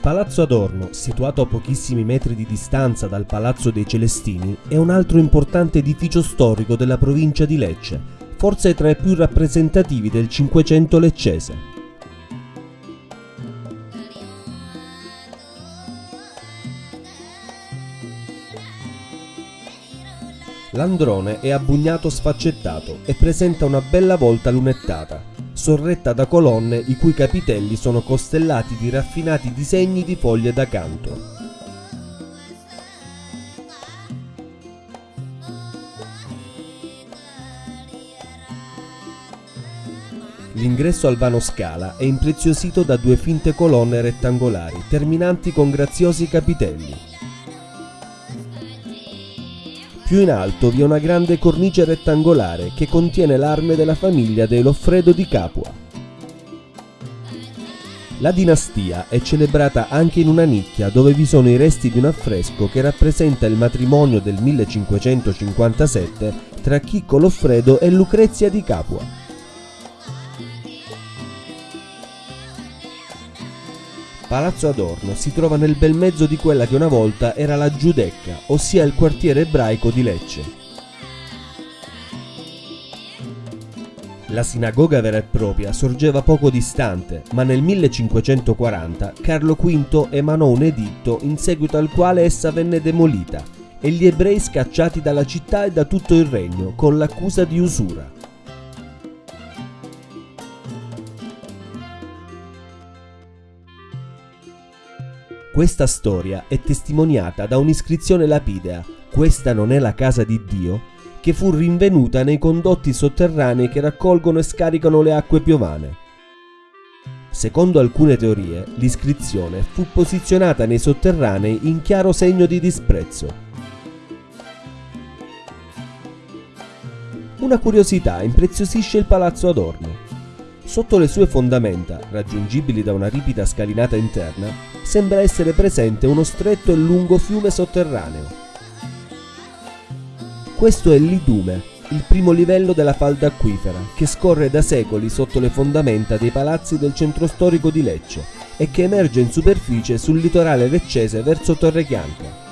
Palazzo Adorno, situato a pochissimi metri di distanza dal Palazzo dei Celestini, è un altro importante edificio storico della provincia di Lecce, forse tra i più rappresentativi del Cinquecento leccese. L'androne è a bugnato sfaccettato e presenta una bella volta lunettata, sorretta da colonne i cui capitelli sono costellati di raffinati disegni di foglie da canto. L'ingresso al vano scala è impreziosito da due finte colonne rettangolari terminanti con graziosi capitelli. Più in alto vi è una grande cornice rettangolare che contiene l'arme della famiglia dei Loffredo di Capua. La dinastia è celebrata anche in una nicchia dove vi sono i resti di un affresco che rappresenta il matrimonio del 1557 tra Chicco Loffredo e Lucrezia di Capua. Palazzo Adorno si trova nel bel mezzo di quella che una volta era la Giudecca, ossia il quartiere ebraico di Lecce. La sinagoga vera e propria sorgeva poco distante, ma nel 1540 Carlo V emanò un editto in seguito al quale essa venne demolita e gli ebrei scacciati dalla città e da tutto il regno con l'accusa di usura. Questa storia è testimoniata da un'iscrizione lapidea, questa non è la casa di Dio, che fu rinvenuta nei condotti sotterranei che raccolgono e scaricano le acque piovane. Secondo alcune teorie, l'iscrizione fu posizionata nei sotterranei in chiaro segno di disprezzo. Una curiosità impreziosisce il palazzo Adorno. Sotto le sue fondamenta, raggiungibili da una ripida scalinata interna, sembra essere presente uno stretto e lungo fiume sotterraneo. Questo è l'Idume, il primo livello della falda acquifera, che scorre da secoli sotto le fondamenta dei palazzi del centro storico di Lecce e che emerge in superficie sul litorale leccese verso Torre Chianca.